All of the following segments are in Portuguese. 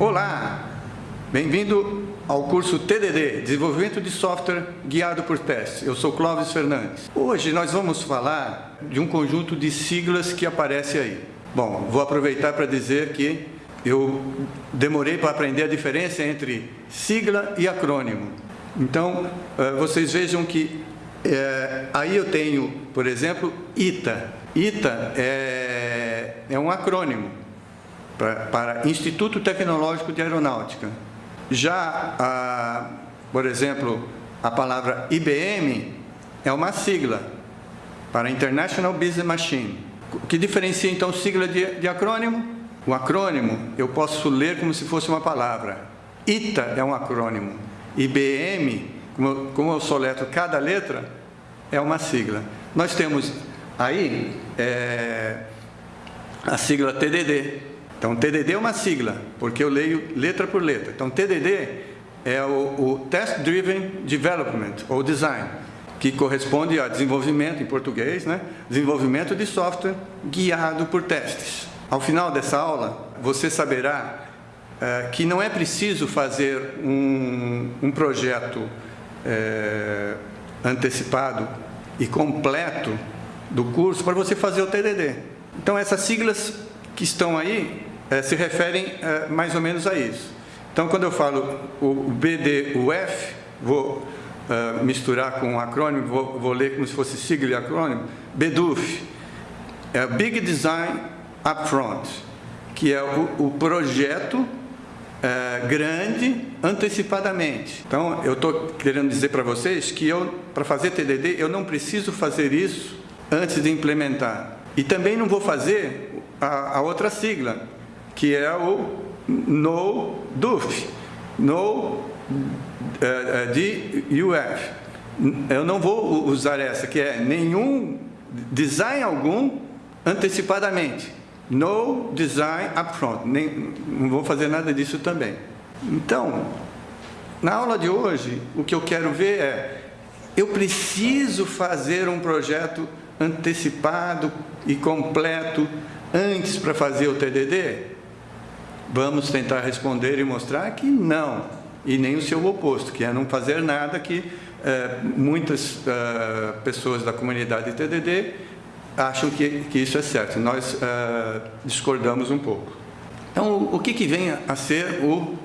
Olá, bem-vindo ao curso TDD, Desenvolvimento de Software Guiado por Testes. Eu sou Clóvis Fernandes. Hoje nós vamos falar de um conjunto de siglas que aparece aí. Bom, vou aproveitar para dizer que eu demorei para aprender a diferença entre sigla e acrônimo. Então, eh, vocês vejam que é, aí eu tenho, por exemplo, ITA. ITA é, é um acrônimo para, para Instituto Tecnológico de Aeronáutica. Já, a, por exemplo, a palavra IBM é uma sigla para International Business Machine. O que diferencia então sigla de, de acrônimo? O acrônimo eu posso ler como se fosse uma palavra. ITA é um acrônimo. IBM, como, como eu soletro cada letra, é uma sigla. Nós temos aí é, a sigla TDD. Então, TDD é uma sigla, porque eu leio letra por letra. Então, TDD é o, o Test Driven Development, ou Design, que corresponde a desenvolvimento, em português, né? desenvolvimento de software guiado por testes. Ao final dessa aula, você saberá é, que não é preciso fazer um, um projeto é, antecipado e completo do curso para você fazer o TDD. Então, essas siglas que estão aí é, se referem é, mais ou menos a isso. Então, quando eu falo o BDUF, vou é, misturar com um acrônimo, vou, vou, ler como se fosse sigla e acrônimo, BDUF, é Big Design Upfront, que é o, o projeto é, grande antecipadamente. Então, eu estou querendo dizer para vocês que eu, para fazer TDD, eu não preciso fazer isso antes de implementar. E também não vou fazer a, a outra sigla, que é o no DUF, no é, de UF. Eu não vou usar essa, que é nenhum design algum antecipadamente. No design upfront. Nem, não vou fazer nada disso também. Então, na aula de hoje, o que eu quero ver é, eu preciso fazer um projeto antecipado e completo antes para fazer o TDD? Vamos tentar responder e mostrar que não, e nem o seu oposto, que é não fazer nada que é, muitas é, pessoas da comunidade TDD acham que, que isso é certo. Nós é, discordamos um pouco. Então, o que, que vem a ser o,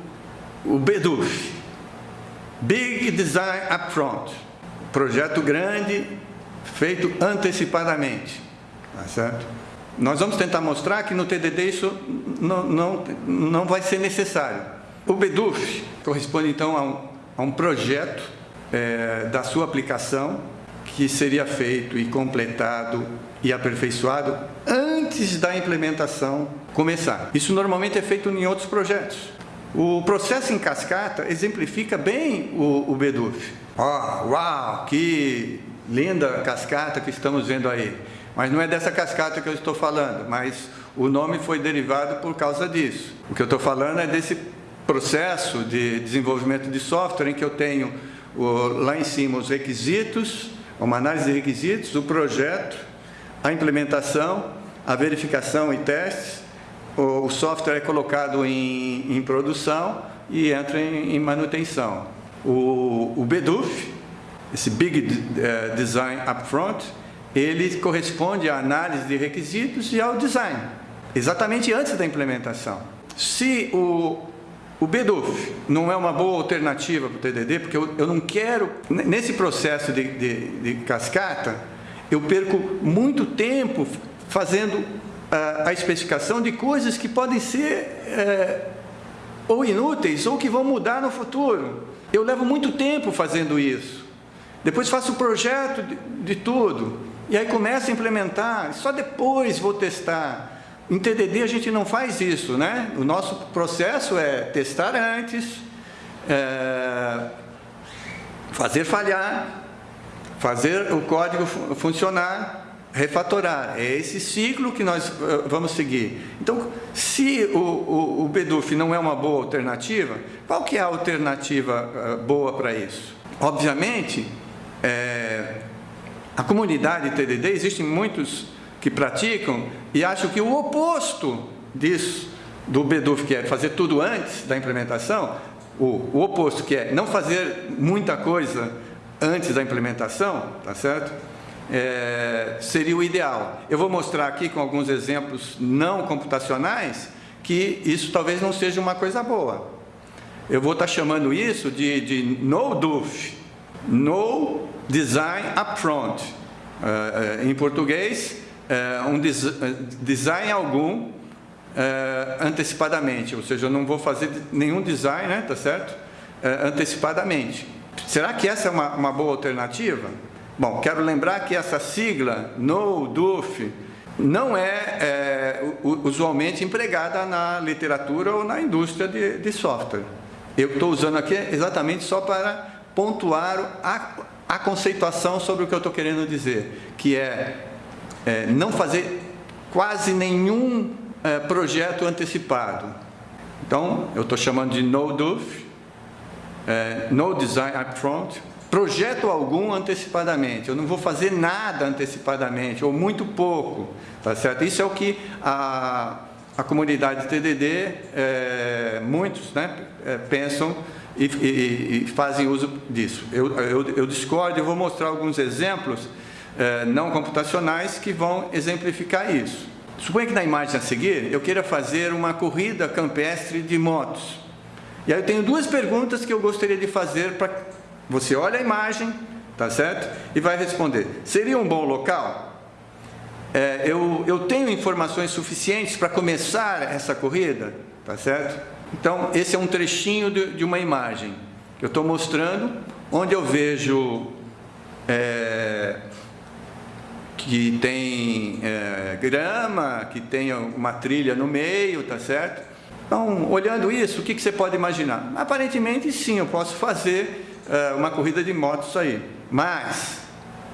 o BDUF? Big Design Upfront. Projeto grande, feito antecipadamente. Tá certo? Nós vamos tentar mostrar que no TDD isso não, não, não vai ser necessário. O BEDUF corresponde então a um, a um projeto é, da sua aplicação que seria feito e completado e aperfeiçoado antes da implementação começar. Isso normalmente é feito em outros projetos. O processo em cascata exemplifica bem o, o. Oh, uau, que linda cascata que estamos vendo aí. Mas não é dessa cascata que eu estou falando, mas o nome foi derivado por causa disso. O que eu estou falando é desse processo de desenvolvimento de software em que eu tenho lá em cima os requisitos, uma análise de requisitos, o projeto, a implementação, a verificação e testes, o software é colocado em, em produção e entra em, em manutenção. O, o BDUF, esse Big eh, Design Upfront, ele corresponde à análise de requisitos e ao design, exatamente antes da implementação. Se o, o BDUF não é uma boa alternativa para o TDD, porque eu, eu não quero, nesse processo de, de, de cascata, eu perco muito tempo fazendo a, a especificação de coisas que podem ser é, ou inúteis ou que vão mudar no futuro. Eu levo muito tempo fazendo isso. Depois faço o projeto de, de tudo. E aí começa a implementar, só depois vou testar. Em TDD a gente não faz isso, né? O nosso processo é testar antes, é, fazer falhar, fazer o código funcionar, refatorar. É esse ciclo que nós eh, vamos seguir. Então, se o, o, o não é uma boa alternativa, qual que é a alternativa uh, boa para isso? Obviamente, é, a comunidade TDD, existem muitos que praticam e acham que o oposto disso do BDUF, que é fazer tudo antes da implementação, o, o oposto, que é não fazer muita coisa antes da implementação, tá certo? É, seria o ideal. Eu vou mostrar aqui com alguns exemplos não computacionais que isso talvez não seja uma coisa boa. Eu vou estar chamando isso de, de no DUF, no design upfront. Uh, em português, uh, um des design algum antecipadamente, ou seja, eu não vou fazer nenhum design, né, tá certo? antecipadamente. Será que essa é uma, uma boa alternativa? Bom, quero lembrar que essa sigla, no DUF, não é, é usualmente empregada na literatura ou na indústria de, de software. Eu estou usando aqui exatamente só para pontuar a, a conceituação sobre o que eu estou querendo dizer, que é, é, não fazer quase nenhum é, projeto antecipado. Então, eu estou chamando de no DUF, é, no design upfront, projeto algum antecipadamente. Eu não vou fazer nada antecipadamente, ou muito pouco, tá certo? Isso é o que a, a comunidade TDD, é, muitos né, é, pensam e, e, e, fazem uso disso. Eu, eu, eu discordo e vou mostrar alguns exemplos é, não computacionais que vão exemplificar isso. Suponha que na imagem a seguir eu queira fazer uma corrida campestre de motos. E aí eu tenho duas perguntas que eu gostaria de fazer para você olha a imagem, tá certo? E vai responder. Seria um bom local? É, eu, eu tenho informações suficientes para começar essa corrida, tá certo? Então, esse é um trechinho de, de uma imagem que eu estou mostrando, onde eu vejo é, que tem é, grama, que tem uma trilha no meio, tá certo? Então, olhando isso, o que, que você pode imaginar? Aparentemente, sim, eu posso fazer é, uma corrida de motos aí. Mas,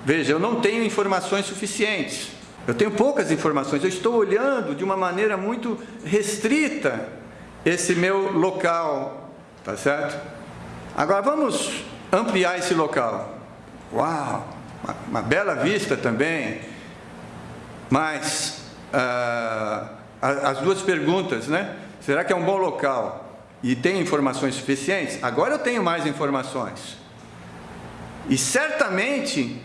veja, eu não tenho informações suficientes. Eu tenho poucas informações. Eu estou olhando de uma maneira muito restrita esse meu local, tá certo? Agora vamos ampliar esse local. Uau, uma, uma bela vista também. Mas uh, as duas perguntas, né? Será que é um bom local? e tem informações suficientes, agora eu tenho mais informações. E certamente,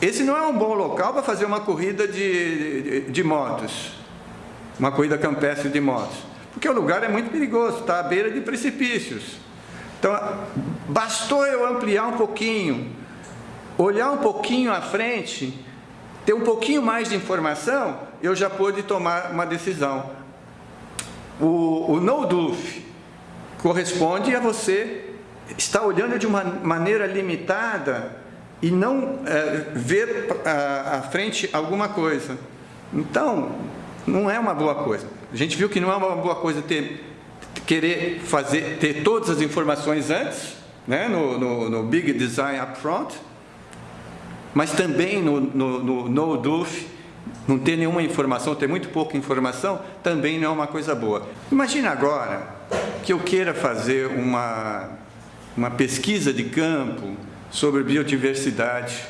esse não é um bom local para fazer uma corrida de, de, de, motos, uma corrida campestre de motos, porque o lugar é muito perigoso, está à beira de precipícios. Então, bastou eu ampliar um pouquinho, olhar um pouquinho à frente, ter um pouquinho mais de informação, eu já pude tomar uma decisão. O, o no-doof, corresponde a você estar olhando de uma maneira limitada e não é, ver à, frente alguma coisa. Então, não é uma boa coisa. A gente viu que não é uma boa coisa ter, querer fazer, ter todas as informações antes, né, no, no, no Big Design Upfront, mas também no, no, no, no DUF, não ter nenhuma informação, ter muito pouca informação, também não é uma coisa boa. Imagina agora que eu queira fazer uma, uma pesquisa de campo sobre biodiversidade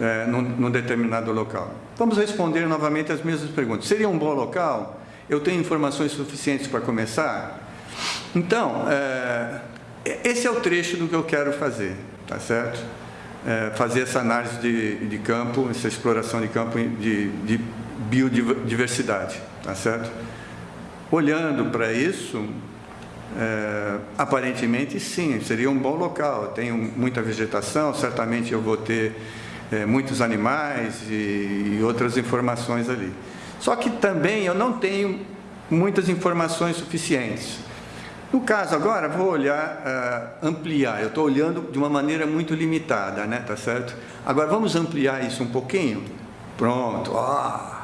é, num, num determinado local. Vamos responder novamente as mesmas perguntas. Seria um bom local? Eu tenho informações suficientes para começar? Então, é, esse é o trecho do que eu quero fazer, tá certo? É, fazer essa análise de, de campo, essa exploração de campo de, de biodiversidade, tá certo? Olhando para isso, é, aparentemente sim, seria um bom local. Tenho muita vegetação, certamente eu vou ter é, muitos animais e, e, outras informações ali. Só que também eu não tenho muitas informações suficientes. No caso agora, vou olhar, uh, ampliar. Eu estou olhando de uma maneira muito limitada, né? Tá certo? Agora vamos ampliar isso um pouquinho. Pronto. Oh,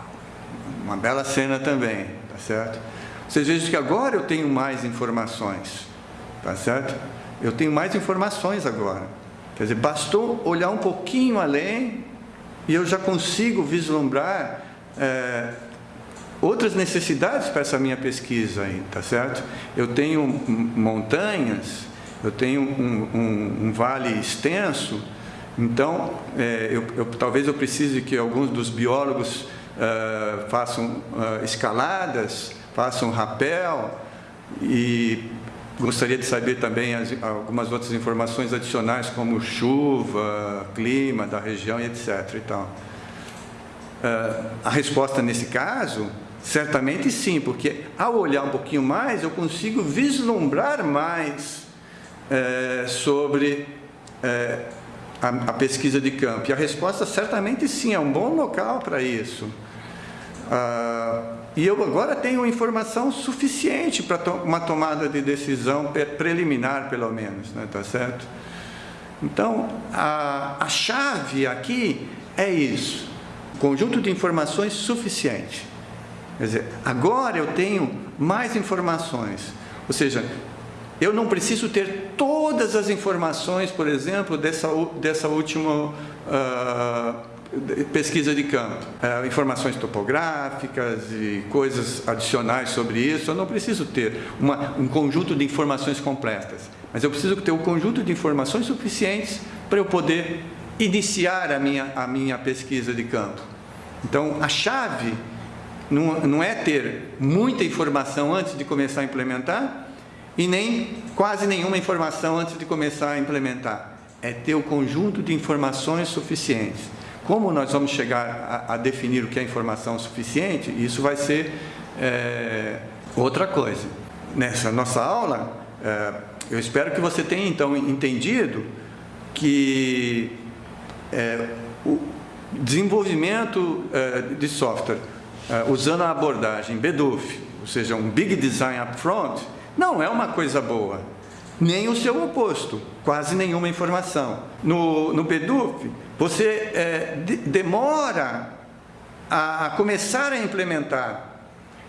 uma bela cena também, tá certo? Vocês vejam que agora eu tenho mais informações, tá certo? Eu tenho mais informações agora. Quer dizer, bastou olhar um pouquinho além e eu já consigo vislumbrar é, outras necessidades para essa minha pesquisa aí, tá certo? Eu tenho montanhas, eu tenho um, um, um vale extenso, então é, eu, eu, talvez eu precise que alguns dos biólogos uh, façam uh, escaladas faça um rapel e gostaria de saber também as, algumas outras informações adicionais como chuva, clima da região e etc. E tal. Uh, a resposta nesse caso, certamente sim, porque ao olhar um pouquinho mais eu consigo vislumbrar mais uh, sobre uh, a, a, pesquisa de campo. E a resposta certamente sim, é um bom local para isso. Uh, e eu agora tenho informação suficiente para to uma tomada de decisão preliminar, pelo menos, né? tá certo? Então, a, a chave aqui é isso, conjunto de informações suficiente. Quer dizer, agora eu tenho mais informações, ou seja, eu não preciso ter todas as informações, por exemplo, dessa, dessa última uh, pesquisa de campo, é, informações topográficas e coisas adicionais sobre isso, eu não preciso ter uma, um conjunto de informações completas, mas eu preciso ter um conjunto de informações suficientes para eu poder iniciar a minha, a minha pesquisa de campo. Então, a chave não, não é ter muita informação antes de começar a implementar e nem quase nenhuma informação antes de começar a implementar. É ter o conjunto de informações suficientes. Como nós vamos chegar a, a definir o que é informação suficiente, isso vai ser é, outra coisa. Nessa nossa aula, é, eu espero que você tenha então entendido que é, o desenvolvimento é, de software é, usando a abordagem BDUF, ou seja, um Big Design Upfront, não é uma coisa boa nem o seu oposto, quase nenhuma informação. No, no BEDUF, você é, de, demora a, a começar a implementar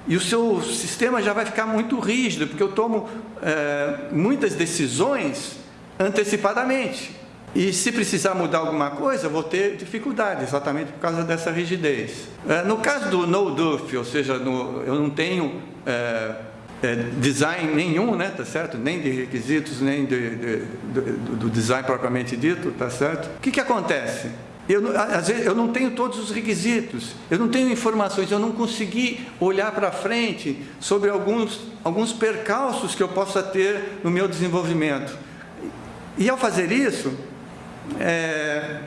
e o seu sistema já vai ficar muito rígido, porque eu tomo é, muitas decisões antecipadamente. E se precisar mudar alguma coisa, vou ter dificuldade, exatamente por causa dessa rigidez. É, no caso do no-duff, ou seja, no, eu não tenho é, é, design nenhum, né, tá certo? Nem de requisitos, nem de, de, do design propriamente dito, tá certo? O que, que acontece? Eu, às vezes, eu não tenho todos os requisitos, eu não tenho informações, eu não consegui olhar para frente sobre alguns, alguns percalços que eu possa ter no meu desenvolvimento. E ao fazer isso, é,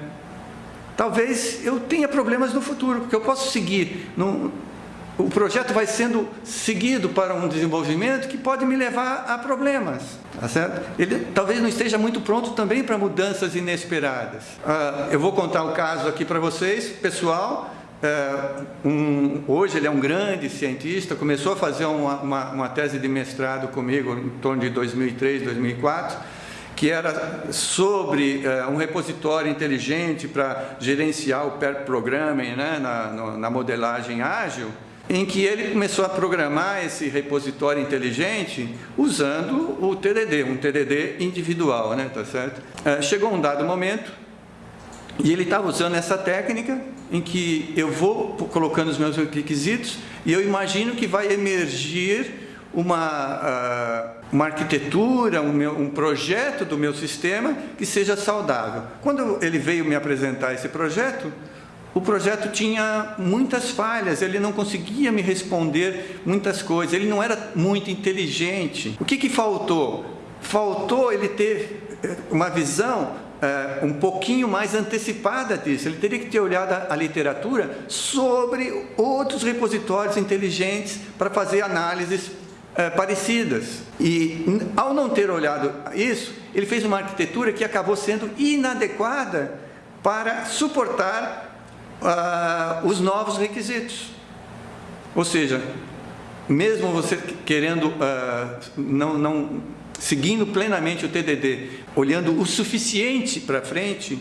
talvez eu tenha problemas no futuro, porque eu posso seguir o projeto vai sendo seguido para um desenvolvimento que pode me levar a problemas, tá certo? Ele talvez não esteja muito pronto também para mudanças inesperadas. Uh, eu vou contar um caso aqui para vocês, pessoal. Uh, um, hoje ele é um grande cientista, começou a fazer uma, uma, uma tese de mestrado comigo em torno de 2003, 2004, que era sobre uh, um repositório inteligente para gerenciar o pair programming né, na, no, na modelagem ágil em que ele começou a programar esse repositório inteligente usando o TDD, um TDD individual, né, tá certo? É, chegou um dado momento e ele estava usando essa técnica em que eu vou colocando os meus requisitos e eu imagino que vai emergir uma, uh, uma arquitetura, um, meu, um projeto do meu sistema que seja saudável. Quando ele veio me apresentar esse projeto, o projeto tinha muitas falhas, ele não conseguia me responder muitas coisas, ele não era muito inteligente. O que, que faltou? Faltou ele ter eh, uma visão é, um pouquinho mais antecipada disso. Ele teria que ter olhado a, a literatura sobre outros repositórios inteligentes para fazer análises é, parecidas. E ao não ter olhado isso, ele fez uma arquitetura que acabou sendo inadequada para suportar uh, os novos requisitos. Ou seja, mesmo você querendo, uh, não, não, seguindo plenamente o TDD, olhando o suficiente para frente,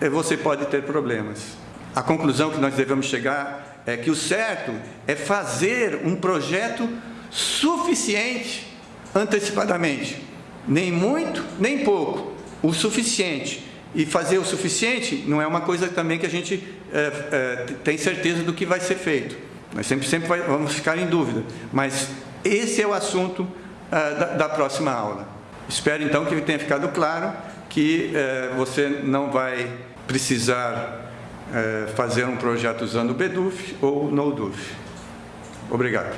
eh, você pode ter problemas. A conclusão que nós devemos chegar é que o certo é fazer um projeto suficiente antecipadamente. Nem muito, nem pouco. O suficiente e fazer o suficiente não é uma coisa também que a gente é, é, tem certeza do que vai ser feito. Nós sempre, sempre vai, vamos ficar em dúvida. Mas esse é o assunto é, da, da, próxima aula. Espero então que tenha ficado claro que é, você não vai precisar é, fazer um projeto usando o BDUF ou NoDUF. Obrigado.